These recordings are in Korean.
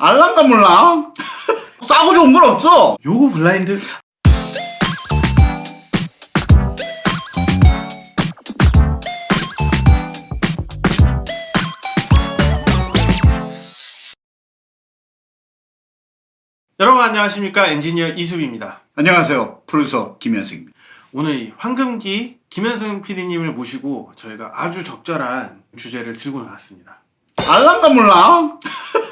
알랑가 몰라? 싸고 좋은 건 없어. 요거 블라인드 여러분 안녕하십니까 엔지니어 이수빈입니다 안녕하세요. 프로듀서 김현승입니다. 오늘 이 황금기 김현승 PD님을 모시고 저희가 아주 적절한 주제를 들고 나왔습니다 알랑가 몰라?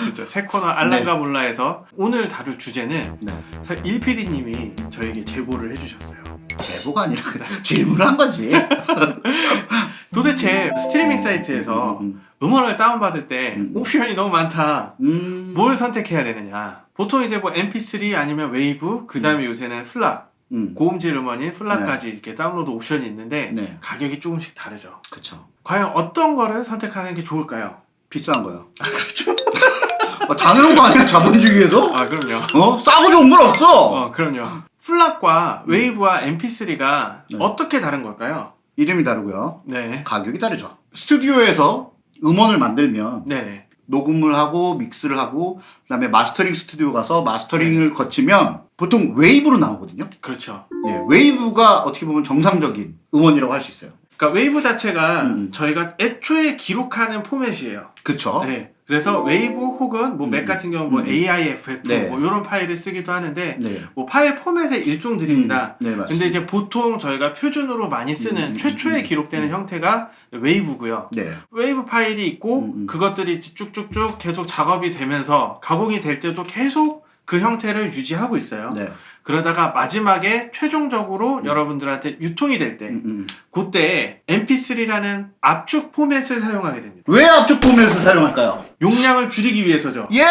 그렇죠 새 코너 알랑가 몰라에서 오늘 다룰 주제는 네. 사실 1PD님이 저에게 제보를 해주셨어요 제보가 아니라 그냥 질문을 한 거지. 도대체 스트리밍 사이트에서 음, 음원을 다운받을 때 음. 옵션이 너무 많다. 음, 뭘 선택해야 되느냐. 보통 이제 뭐 MP3 아니면 웨이브, 그 다음에 요새는 FLAC, 음, 고음질 음원인 FLAC까지 이렇게 다운로드 옵션이 있는데 네. 가격이 조금씩 다르죠. 그쵸. 과연 어떤 거를 선택하는 게 좋을까요? 비싼 거요. 아, 그렇죠. 당연한 거 아니야? 자본주의에서? 아, 그럼요. 어? 싸고 좋은 건 없어. 어, 그럼요. FLAC과 wave와 MP3가 네. 어떻게 다른 걸까요? 이름이 다르고요. 네. 가격이 다르죠. 스튜디오에서 음원을 만들면 네네. 녹음을 하고 믹스를 하고 그다음에 마스터링 스튜디오 가서 마스터링을 거치면 보통 wave로 나오거든요. 그렇죠. 네, wave가 어떻게 보면 정상적인 음원이라고 할 수 있어요. 그러니까 웨이브 자체가 음. 저희가 애초에 기록하는 포맷이에요. 그쵸? 네. 그래서 웨이브 혹은 뭐 Mac 음. 같은 경우 뭐 음. AIFF 네. 뭐 이런 파일을 쓰기도 하는데 네. 뭐 파일 포맷의 일종들입니다. 음, 네, 맞습니다. 근데 이제 보통 저희가 표준으로 많이 쓰는 음, 최초에 음, 기록되는 음. 형태가 wave고요. 네. 웨이브 파일이 있고 음, 음. 그것들이 쭉쭉쭉 계속 작업이 되면서 가공이 될 때도 계속 그 형태를 유지하고 있어요. 네. 그러다가 마지막에 최종적으로 여러분들한테 유통이 될 때 음, 음. 그때 MP3라는 압축 포맷을 사용하게 됩니다. 왜 압축 포맷을 사용할까요? 용량을 줄이기 위해서죠. 예!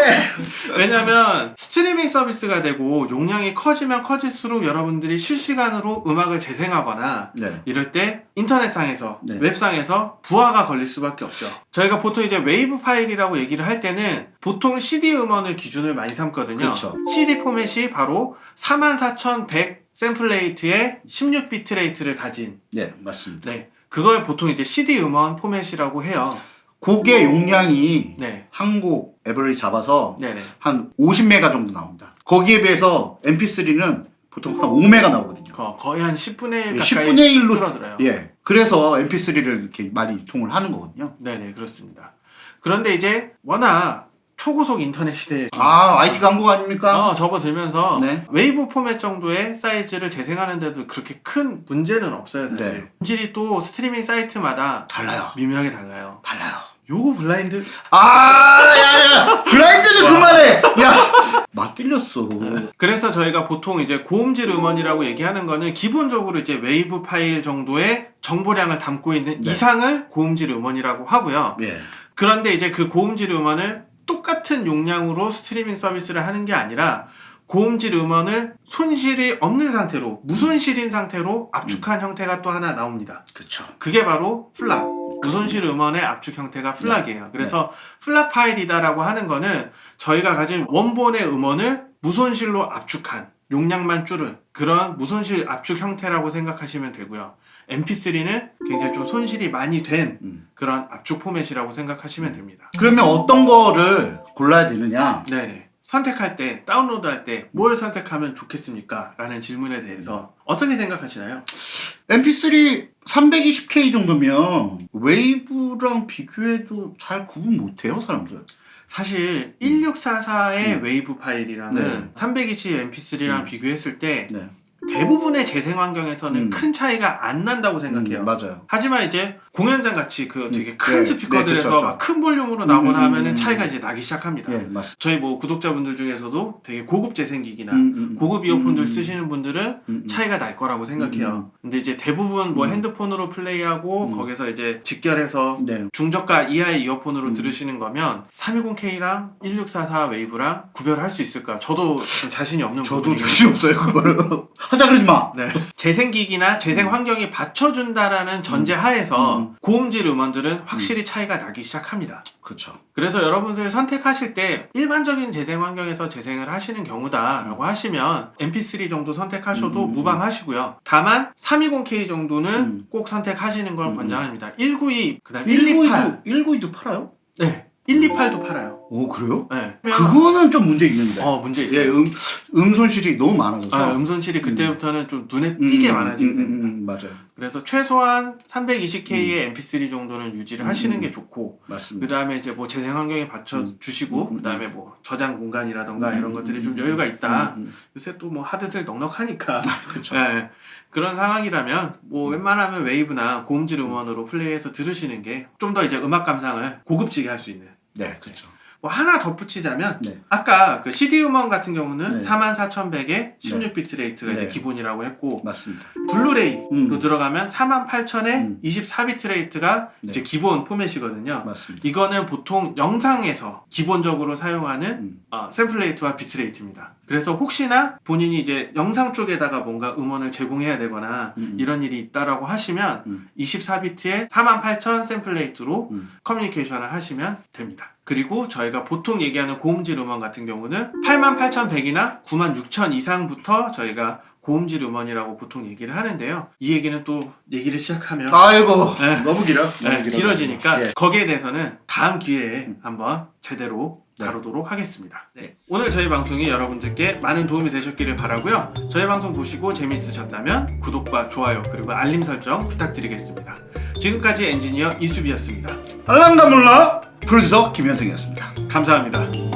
왜냐면 스트리밍 서비스가 되고 용량이 커지면 커질수록 여러분들이 실시간으로 음악을 재생하거나 네. 이럴 때 인터넷상에서 네. 웹상에서 부하가 걸릴 수밖에 없죠. 저희가 보통 이제 웨이브 파일이라고 얘기를 할 때는 보통 CD 음원을 기준을 많이 삼거든요. 그렇죠. CD 포맷이 바로 44100 sample rate의 16 bit rate를 가진 네, 맞습니다. 네. 그걸 보통 이제 CD 음원 포맷이라고 해요. 곡의 용량이 네. 한곡 average 잡아서 네네. 한 50메가 정도 나옵니다. 거기에 비해서 MP3는 보통 한 5메가 나오거든요. 거, 거의 한 10분의 1 예, 가까이 10분의 1로 줄어들어요. 예. 그래서 MP3를 이렇게 많이 유통을 하는 거거든요. 네네 그렇습니다. 그런데 이제 워낙 초고속 인터넷 시대에 아, IT 강국 아닙니까? 어, 접어들면서 네. 웨이브 포맷 정도의 사이즈를 재생하는데도 그렇게 큰 문제는 없어요 사실. 네. 음질이 또 스트리밍 사이트마다 달라요. 미묘하게 달라요. 달라요. 요거 블라인드 아, 야, 야, 블라인드 좀 그만해. 야, 맛 들렸어. 그래서 저희가 보통 이제 고음질 음원이라고 얘기하는 거는 기본적으로 이제 웨이브 파일 정도의 정보량을 담고 있는 네. 이상을 고음질 음원이라고 하고요. 예, 그런데 이제 그 고음질 음원을 똑같은 용량으로 스트리밍 서비스를 하는 게 아니라 고음질 음원을 손실이 없는 상태로 무손실인 상태로 압축한 형태가 또 하나 나옵니다. 그쵸. 그게 바로 FLAC. 무손실 음원의 압축 형태가 FLAC이에요. 그래서 FLAC 파일이다라고 하는 거는 저희가 가진 원본의 음원을 무손실로 압축한 용량만 줄은 그런 무손실 압축 형태라고 생각하시면 되고요. MP3는 굉장히 좀 손실이 많이 된 음. 그런 압축 포맷이라고 생각하시면 됩니다. 그러면 어떤 거를 골라야 되느냐? 네네. 선택할 때, 다운로드 할 때 뭘 선택하면 좋겠습니까? 라는 질문에 대해서 어떻게 생각하시나요? MP3 320K 정도면 wave랑 비교해도 잘 구분 못해요, 사람들. 사실 1644의 음. 웨이브 파일이랑은 네. 320 MP3랑 음. 비교했을 때 네. 대부분의 재생 환경에서는 음. 큰 차이가 안 난다고 생각해요. 음, 맞아요. 하지만 이제 공연장 같이 그 되게 음, 큰 네, 스피커들에서 네, 막 큰 볼륨으로 나오거나 음, 음, 하면은 음, 차이가 음. 이제 나기 시작합니다. 예, 맞습니다. 저희 뭐 구독자분들 중에서도 되게 고급 재생기기나 음, 음, 고급 이어폰들 음, 쓰시는 분들은. 차이가 날 거라고 생각해요. 음, 근데 이제 대부분 뭐 음. 핸드폰으로 플레이하고 음. 거기서 이제 직결해서 네. 중저가 이하의 이어폰으로 음. 들으시는 거면 320K랑 1644 wave랑 구별할 수 있을까? 저도 좀 자신이 없는 저도 자신 없어요, 그거를. 하자 그러지 마. 네. 재생기기나 재생 음. 환경이 받쳐준다라는 전제 하에서 음. 고음질 음원들은 확실히 차이가 나기 시작합니다. 그쵸. 그래서 여러분들 선택하실 때 일반적인 재생 환경에서 재생을 하시는 경우다 라고 하시면 MP3 정도 선택하셔도 음, 음, 무방하시고요. 다만 320K 정도는 음. 꼭 선택하시는 걸 음, 음. 권장합니다. 192, 그 다음 128. 192도, 192도 팔아요? 네. 128 3.8도 팔아요. 오 그래요? 네. 그거는 좀 문제 있는데. 어 문제 예, 있어요. 음, 음 손실이 너무 많아져서. 아, 음 손실이 그때부터는 좀 눈에 띄게 음, 많아지게 음, 됩니다. 음, 음, 맞아요. 그래서 최소한 320K의 MP3 정도는 유지를 하시는 음. 게 좋고 맞습니다. 그 다음에 이제 뭐 재생 환경에 받쳐 음. 주시고 음, 음, 그 다음에 뭐 저장 공간이라던가 음, 이런 음, 것들이 음, 좀 음, 여유가 있다. 음, 음. 요새 또 뭐 하드들 넉넉하니까 그렇죠. 예, 그런 상황이라면 뭐 음. 웬만하면 웨이브나 고음질 음원으로 플레이해서 들으시는 게 좀 더 이제 음악 감상을 고급지게 할 수 있는 네, 그렇죠. 뭐 하나 덧붙이자면 네. 아까 그 CD 음원 같은 경우는 네. 44,100에 16 bit rate가 이제 네. 기본이라고 했고 맞습니다. 블루레이로 음. 들어가면 48,000에 음. 24 bit rate가 네. 이제 기본 포맷이거든요. 맞습니다. 이거는 보통 영상에서 기본적으로 사용하는 음. 어, sample rate와 bit rate입니다. 그래서 혹시나 본인이 이제 영상 쪽에다가 뭔가 음원을 제공해야 되거나 음. 이런 일이 있다라고 하시면 음. 24비트에 48,000 sample rate로 음. 커뮤니케이션을 하시면 됩니다. 그리고 저희가 보통 얘기하는 고음질 음원 같은 경우는 88,100이나 96,000 이상부터 저희가 고음질 음원이라고 보통 얘기를 하는데요. 이 얘기는 또 얘기를 시작하면 아이고 네. 너무 길어. 너무 네, 길어. 길어지니까 예. 거기에 대해서는 다음 기회에 음. 한번 제대로 네. 다루도록 하겠습니다. 네. 오늘 저희 방송이 여러분들께 많은 도움이 되셨기를 바라고요. 저희 방송 보시고 재미있으셨다면 구독과 좋아요 그리고 알림 설정 부탁드리겠습니다. 지금까지 엔지니어 이수비였습니다. 알랑가 몰라 프로듀서 김현승이었습니다. 감사합니다.